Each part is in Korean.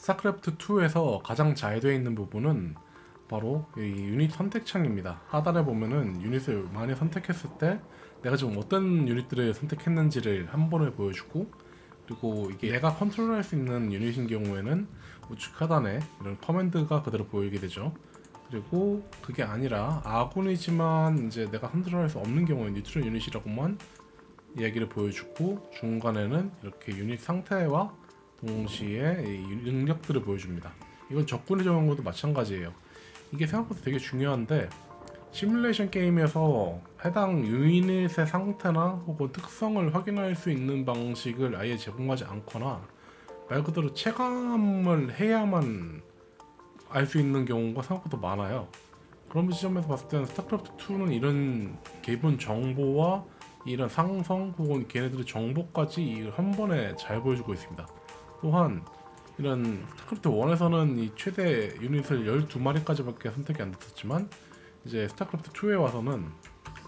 스타크래프트 2에서 가장 잘 되어 있는 부분은 바로 이 유닛 선택창입니다. 하단에 보면은 유닛을 많이 선택했을 때 내가 지금 어떤 유닛들을 선택했는지를 한 번에 보여주고 그리고 이게 내가 컨트롤할 수 있는 유닛인 경우에는 우측 하단에 이런 command가 그대로 보이게 되죠. 그리고 그게 아니라 아군이지만 이제 내가 컨트롤할 수 없는 경우에 neutral 유닛이라고만 이야기를 보여주고 중간에는 이렇게 유닛 상태와 동시에 이 능력들을 보여줍니다. 이건 적군의 경우도 마찬가지예요. 이게 생각보다 되게 중요한데 시뮬레이션 게임에서 해당 유닛의 상태나 혹은 특성을 확인할 수 있는 방식을 아예 제공하지 않거나 말 그대로 체감을 해야만 알 수 있는 경우가 생각보다 많아요. 그런 지점에서 봤을 때는 스타크래프트 2는 이런 기본 정보와 이런 상성 혹은 걔네들의 정보까지 이한 번에 잘 보여주고 있습니다. 또한 이런 스타크래프트 1에서는 이 최대 유닛을 12마리까지밖에 선택이 안 됐었지만 이제 스타크래프트 2에 와서는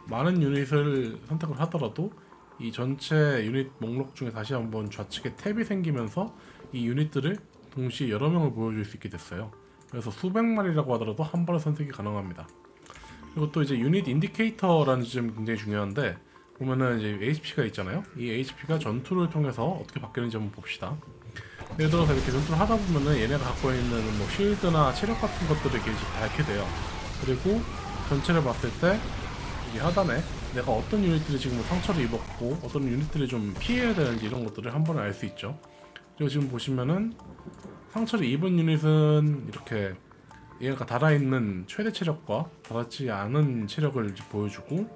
많은 유닛을 선택을 하더라도 이 전체 유닛 목록 중에 다시 한번 좌측에 탭이 생기면서 이 유닛들을 동시에 여러 명을 보여줄 수 있게 됐어요. 그래서 수백 마리라고 하더라도 한 번에 선택이 가능합니다. 그리고 또 이제 유닛 indicator라는 지점이 굉장히 중요한데 보면은 이제 HP가 있잖아요. 이 HP가 전투를 통해서 어떻게 바뀌는지 한번 봅시다. 예를 들어서 이렇게 전투를 하다 보면은 얘네가 갖고 있는 뭐 shield나 체력 같은 것들을 이렇게 밝게 돼요. 그리고 전체를 봤을 때 여기 하단에 내가 어떤 유닛들이 지금 뭐 상처를 입었고 어떤 유닛들이 좀 피해야 되는지 이런 것들을 한 번에 알 수 있죠. 그리고 지금 보시면은 상처를 입은 유닛은 이렇게 얘가 달아있는 최대 체력과 달았지 않은 체력을 보여주고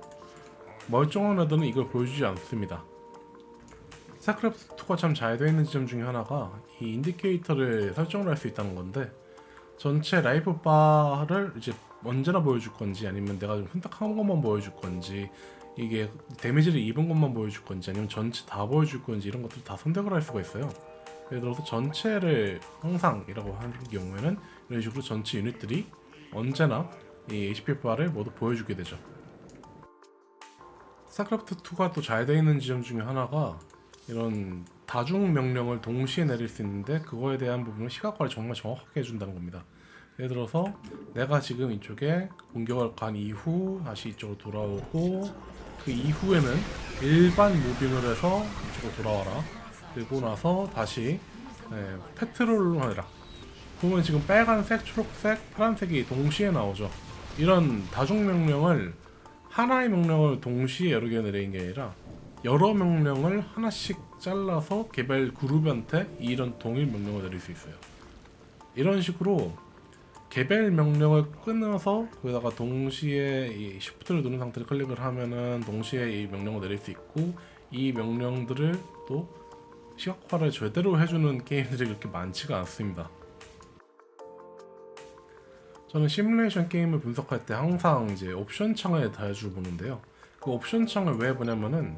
멀쩡한 애들은 이걸 보여주지 않습니다. 스타크래프트2가 참 잘 되어 있는 지점 중에 하나가 이 indicator를 설정을 할 수 있다는 건데 전체 life bar를 이제 언제나 보여줄 건지 아니면 내가 좀 선택한 것만 보여줄 건지 이게 데미지를 입은 것만 보여줄 건지 아니면 전체 다 보여줄 건지 이런 것들 다 선택을 할 수가 있어요. 예를 들어서 전체를 항상이라고 하는 경우에는 이런 식으로 전체 유닛들이 언제나 이 HP 바를 모두 보여주게 되죠. 스타크래프트 2가 또 잘 되어 있는 지점 중에 하나가 이런 다중 명령을 동시에 내릴 수 있는데 그거에 대한 부분은 시각화를 정말 정확하게 해준다는 겁니다. 예를 들어서 내가 지금 이쪽에 공격을 간 이후 다시 이쪽으로 돌아오고 그 이후에는 일반 무빙을 해서 이쪽으로 돌아와라. 그리고 나서 다시 네, 페트롤을 하라. 보면 지금 빨간색, 초록색, 파란색이 동시에 나오죠. 이런 다중 명령을 하나의 명령을 동시에 여러 개 내리는 게 아니라 여러 명령을 하나씩 잘라서 개별 그룹한테 이런 동일 명령을 내릴 수 있어요. 이런 식으로 개별 명령을 끊어서 거기다가 동시에 이 Shift를 누른 상태로 클릭을 하면은 동시에 이 명령을 내릴 수 있고 이 명령들을 또 시각화를 제대로 해주는 게임들이 그렇게 많지가 않습니다. 저는 시뮬레이션 게임을 분석할 때 항상 이제 옵션 창을 자주 보는데요. 그 옵션 창을 왜 보냐면은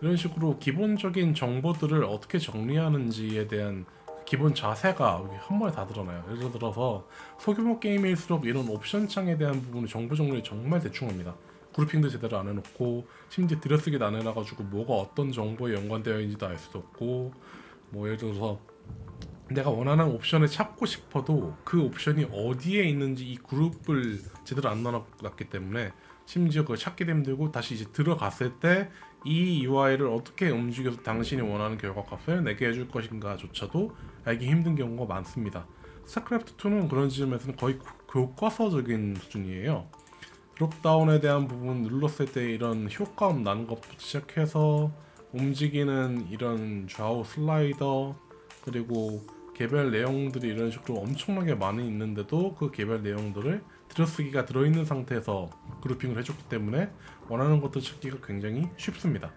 이런 식으로 기본적인 정보들을 어떻게 정리하는지에 대한 기본 자세가 한 번에 다 드러나요. 예를 들어서 소규모 게임일수록 이런 옵션 창에 대한 부분의 정보 정리를 정말 대충 합니다. 그룹핑도 제대로 안 해놓고 심지어 들여쓰기도 안 해놔가지고 뭐가 어떤 정보에 연관되어 있는지도 알 수도 없고 뭐 예를 들어서 내가 원하는 옵션을 찾고 싶어도 그 옵션이 어디에 있는지 이 그룹을 제대로 안 넣어놨기 때문에 심지어 그걸 찾기도 힘들고 다시 이제 들어갔을 때 이 UI를 어떻게 움직여서 당신이 원하는 결과값을 내게 해줄 것인가 조차도 알기 힘든 경우가 많습니다. 스타크래프트2는 그런 지점에서는 거의 교과서적인 수준이에요. 드롭다운에 대한 부분 눌렀을 때 이런 효과음 나는 것부터 시작해서 움직이는 이런 좌우 슬라이더 그리고 개별 내용들이 이런 식으로 엄청나게 많이 있는데도 그 개별 내용들을 들여쓰기가 들어있는 상태에서 그룹핑을 해줬기 때문에 원하는 것들 찾기가 굉장히 쉽습니다.